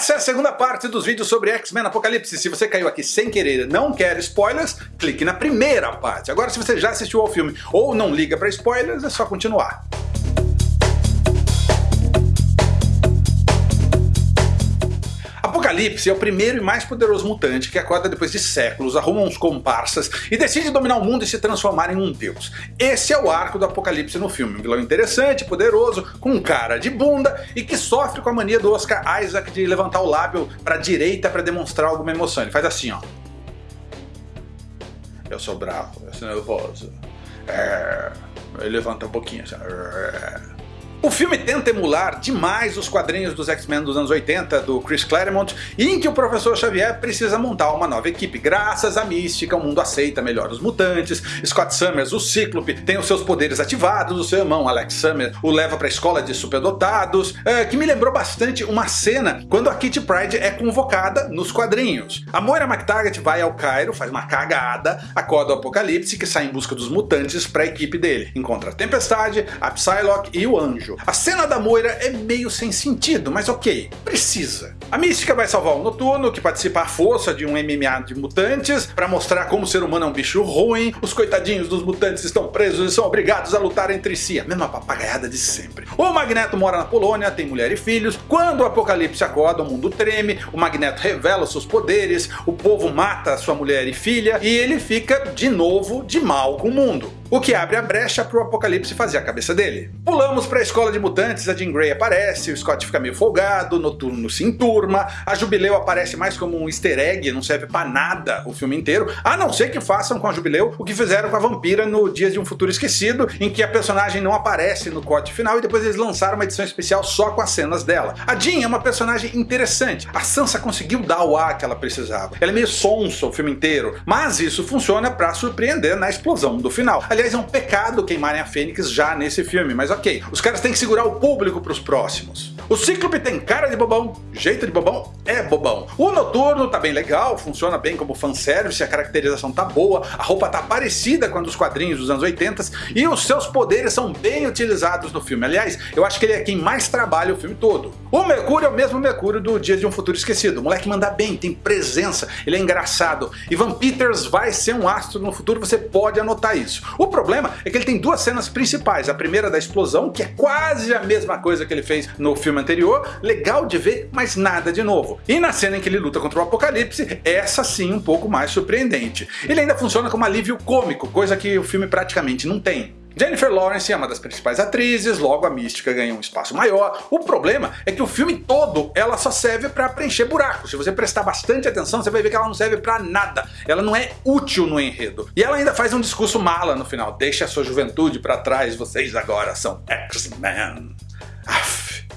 Essa é a segunda parte dos vídeos sobre X-Men Apocalipse. Se você caiu aqui sem querer e não quer spoilers, clique na primeira parte. Agora se você já assistiu ao filme ou não liga para spoilers, é só continuar. Apocalipse é o primeiro e mais poderoso mutante que acorda depois de séculos, arruma uns comparsas e decide dominar o mundo e se transformar em um deus. Esse é o arco do Apocalipse no filme, um vilão interessante, poderoso, com cara de bunda e que sofre com a mania do Oscar Isaac de levantar o lábio para a direita para demonstrar alguma emoção. Ele faz assim ó. Eu sou bravo, eu sou nervoso. É... Ele levanta um pouquinho assim. O filme tenta emular demais os quadrinhos dos X-Men dos anos 80 do Chris Claremont, em que o Professor Xavier precisa montar uma nova equipe. Graças à mística, o mundo aceita melhor os mutantes, Scott Summers, o Cíclope, tem os seus poderes ativados, o seu irmão Alex Summers o leva para a escola de superdotados, é, que me lembrou bastante uma cena quando a Kitty Pryde é convocada nos quadrinhos. A Moira McTaggart vai ao Cairo, faz uma cagada, acorda o Apocalipse que sai em busca dos mutantes para a equipe dele. Encontra a Tempestade, a Psylocke e o Anjo. A cena da Moira é meio sem sentido, mas ok, precisa. A Mística vai salvar o Noturno, que participa à força de um MMA de mutantes, para mostrar como o ser humano é um bicho ruim, os coitadinhos dos mutantes estão presos e são obrigados a lutar entre si, a mesma papagaiada de sempre. O Magneto mora na Polônia, tem mulher e filhos, quando o Apocalipse acorda o mundo treme, o Magneto revela seus poderes, o povo mata sua mulher e filha, e ele fica de novo de mal com o mundo o que abre a brecha para o Apocalipse fazer a cabeça dele. Pulamos para a escola de mutantes, a Jean Grey aparece, o Scott fica meio folgado, Noturno se enturma, a Jubileu aparece mais como um easter egg, não serve para nada o filme inteiro, a não ser que façam com a Jubileu o que fizeram com a Vampira no Dias de um Futuro Esquecido, em que a personagem não aparece no corte final e depois eles lançaram uma edição especial só com as cenas dela. A Jean é uma personagem interessante, a Sansa conseguiu dar o ar que ela precisava, ela é meio sonsa o filme inteiro, mas isso funciona para surpreender na explosão do final. É um pecado queimarem a Fênix já nesse filme, mas ok. Os caras têm que segurar o público pros próximos. O Cíclope tem cara de bobão, jeito de bobão, é bobão. O Noturno tá bem legal, funciona bem como fanservice, a caracterização tá boa, a roupa tá parecida com a dos quadrinhos dos anos 80 e os seus poderes são bem utilizados no filme. Aliás, eu acho que ele é quem mais trabalha o filme todo. O Mercúrio é o mesmo Mercúrio do Dias de um Futuro Esquecido. O moleque manda bem, tem presença, ele é engraçado. Ivan Peters vai ser um astro no futuro, você pode anotar isso. O problema é que ele tem duas cenas principais. A primeira da explosão, que é quase a mesma coisa que ele fez no filme anterior, legal de ver, mas nada de novo. E na cena em que ele luta contra o Apocalipse, essa sim um pouco mais surpreendente. Ele ainda funciona como alívio cômico, coisa que o filme praticamente não tem. Jennifer Lawrence é uma das principais atrizes, logo a mística ganha um espaço maior. O problema é que o filme todo ela só serve para preencher buracos. Se você prestar bastante atenção, você vai ver que ela não serve para nada. Ela não é útil no enredo. E ela ainda faz um discurso mala no final. Deixa a sua juventude para trás, vocês agora são X-Men.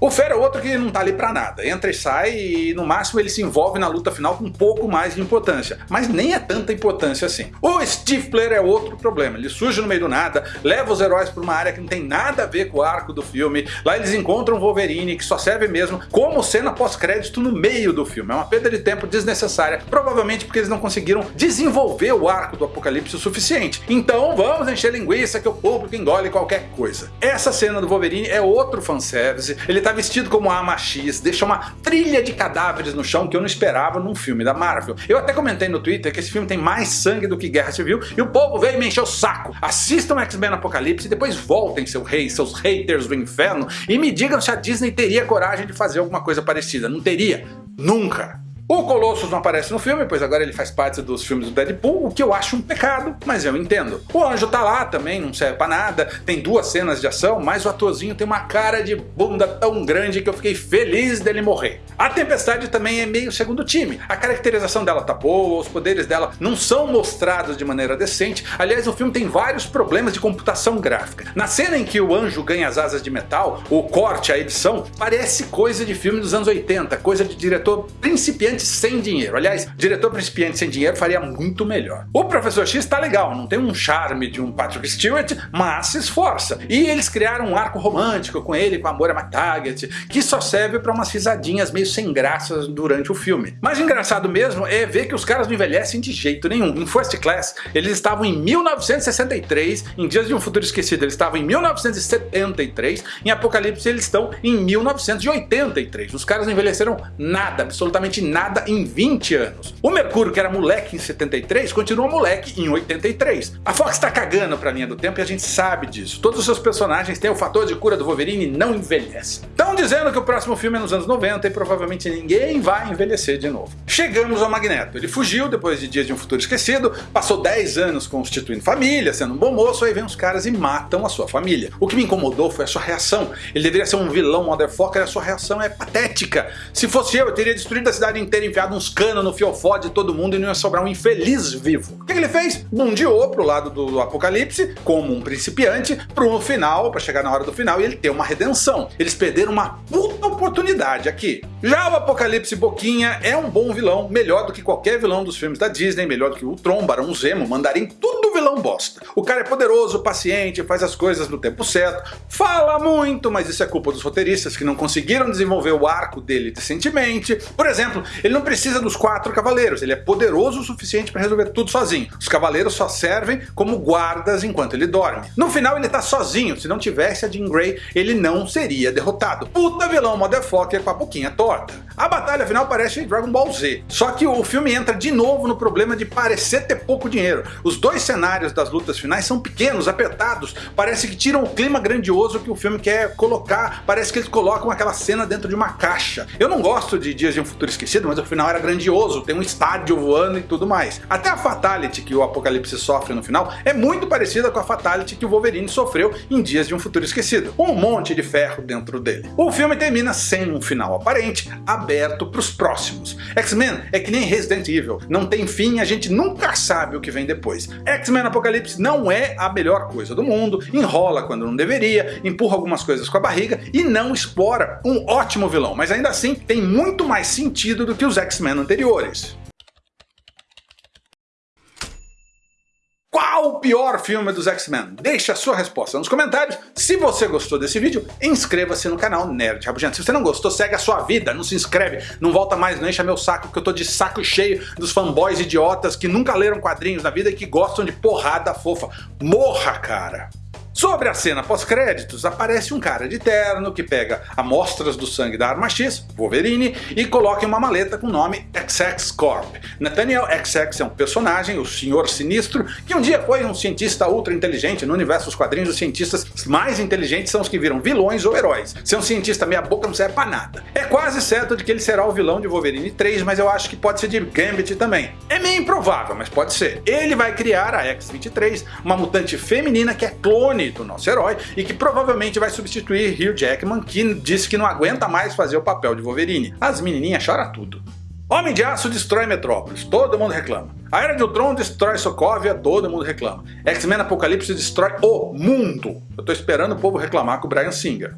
O Fera é outro que não tá ali pra nada, entra e sai e no máximo ele se envolve na luta final com um pouco mais de importância, mas nem é tanta importância assim. O Stifler é outro problema, ele surge no meio do nada, leva os heróis pra uma área que não tem nada a ver com o arco do filme, lá eles encontram Wolverine que só serve mesmo como cena pós-crédito no meio do filme, é uma perda de tempo desnecessária, provavelmente porque eles não conseguiram desenvolver o arco do Apocalipse o suficiente. Então vamos encher linguiça que o público engole qualquer coisa. Essa cena do Wolverine é outro fanservice, ele tá tá vestido como a X, deixa uma trilha de cadáveres no chão que eu não esperava num filme da Marvel. Eu até comentei no Twitter que esse filme tem mais sangue do que Guerra Civil e o povo veio me encher o saco. Assistam X-Men Apocalipse e depois voltem seu rei, seus haters do inferno e me digam se a Disney teria coragem de fazer alguma coisa parecida. Não teria. Nunca. O Colossus não aparece no filme, pois agora ele faz parte dos filmes do Deadpool, o que eu acho um pecado, mas eu entendo. O Anjo tá lá também, não serve pra nada, tem duas cenas de ação, mas o atorzinho tem uma cara de bunda tão grande que eu fiquei feliz dele morrer. A Tempestade também é meio segundo time, a caracterização dela tá boa, os poderes dela não são mostrados de maneira decente, aliás o filme tem vários problemas de computação gráfica. Na cena em que o Anjo ganha as asas de metal, o corte, a edição, parece coisa de filme dos anos 80, coisa de diretor principiante sem dinheiro. Aliás, diretor principiante sem dinheiro faria muito melhor. O Professor X tá legal, não tem um charme de um Patrick Stewart, mas se esforça. E eles criaram um arco romântico com ele, com a Moira McTaggart, que só serve para umas risadinhas meio sem graças durante o filme. Mas engraçado mesmo é ver que os caras não envelhecem de jeito nenhum. Em First Class, eles estavam em 1963, em Dias de um Futuro Esquecido eles estavam em 1973, em Apocalipse eles estão em 1983. Os caras não envelheceram nada, absolutamente nada em 20 anos. O Mercúrio, que era moleque em 73, continua moleque em 83. A Fox tá cagando pra linha do tempo e a gente sabe disso. Todos os seus personagens têm o fator de cura do Wolverine e não envelhecem. Estão dizendo que o próximo filme é nos anos 90 e provavelmente ninguém vai envelhecer de novo. Chegamos ao Magneto. Ele fugiu depois de Dias de um Futuro Esquecido, passou 10 anos constituindo família, sendo um bom moço, aí vem os caras e matam a sua família. O que me incomodou foi a sua reação. Ele deveria ser um vilão motherfucker, a sua reação é patética. Se fosse eu, eu teria destruído a cidade inteira, enfiado uns canos no fiofó de todo mundo e não ia sobrar um infeliz vivo. O que ele fez? Bundiou pro lado do apocalipse, como um principiante, pro final, para chegar na hora do final e ele ter uma redenção. Eles perderam uma puta oportunidade aqui. Já o Apocalipse Boquinha é um bom vilão, melhor do que qualquer vilão dos filmes da Disney, melhor do que o Tron, Barão Zemo, Mandarim, tudo vilão bosta. O cara é poderoso, paciente, faz as coisas no tempo certo, fala muito, mas isso é culpa dos roteiristas que não conseguiram desenvolver o arco dele decentemente. Por exemplo, ele não precisa dos quatro cavaleiros, ele é poderoso o suficiente para resolver tudo sozinho. Os cavaleiros só servem como guardas enquanto ele dorme. No final ele tá sozinho, se não tivesse a Jean Grey, ele não seria derrotado. Puta vilão motherfucker com a boquinha torta. A batalha final parece Dragon Ball Z, só que o filme entra de novo no problema de parecer ter pouco dinheiro. Os dois cenários das lutas finais são pequenos, apertados, parece que tiram o clima grandioso que o filme quer colocar, parece que eles colocam aquela cena dentro de uma caixa. Eu não gosto de Dias de um Futuro Esquecido, mas o final era grandioso, tem um estádio voando e tudo mais. Até a Fatality que o Apocalipse sofre no final é muito parecida com a Fatality que o Wolverine sofreu em Dias de um Futuro Esquecido. Um monte de ferro dentro dele. O filme termina sem um final aparente, aberto para os próximos. X-Men é que nem Resident Evil, não tem fim a gente nunca sabe o que vem depois. X-Men Apocalipse não é a melhor coisa do mundo, enrola quando não deveria, empurra algumas coisas com a barriga e não explora um ótimo vilão, mas ainda assim tem muito mais sentido do que os X-Men anteriores. Qual o pior filme dos X-Men? Deixe a sua resposta nos comentários. Se você gostou desse vídeo, inscreva-se no canal Nerd Rabugento. Se você não gostou, segue a sua vida, não se inscreve, não volta mais, não encha meu saco, que eu tô de saco cheio dos fanboys idiotas que nunca leram quadrinhos na vida e que gostam de porrada fofa. Morra, cara! Sobre a cena pós-créditos, aparece um cara de terno que pega amostras do sangue da Arma X, Wolverine, e coloca em uma maleta com o nome XX Corp. Nathaniel XX é um personagem, o Senhor Sinistro, que um dia foi um cientista ultra inteligente. No universo dos quadrinhos, os cientistas mais inteligentes são os que viram vilões ou heróis. Ser um cientista meia boca não serve pra nada. É quase certo de que ele será o vilão de Wolverine 3, mas eu acho que pode ser de Gambit também. É meio improvável, mas pode ser. Ele vai criar a X-23, uma mutante feminina que é clone do nosso herói e que provavelmente vai substituir Hugh Jackman, que disse que não aguenta mais fazer o papel de Wolverine. As menininhas choram tudo. Homem de Aço destrói Metrópolis, todo mundo reclama. A Era de Ultron destrói Sokovia, todo mundo reclama. X-Men Apocalipse destrói o mundo. Eu tô esperando o povo reclamar com o Brian Singer.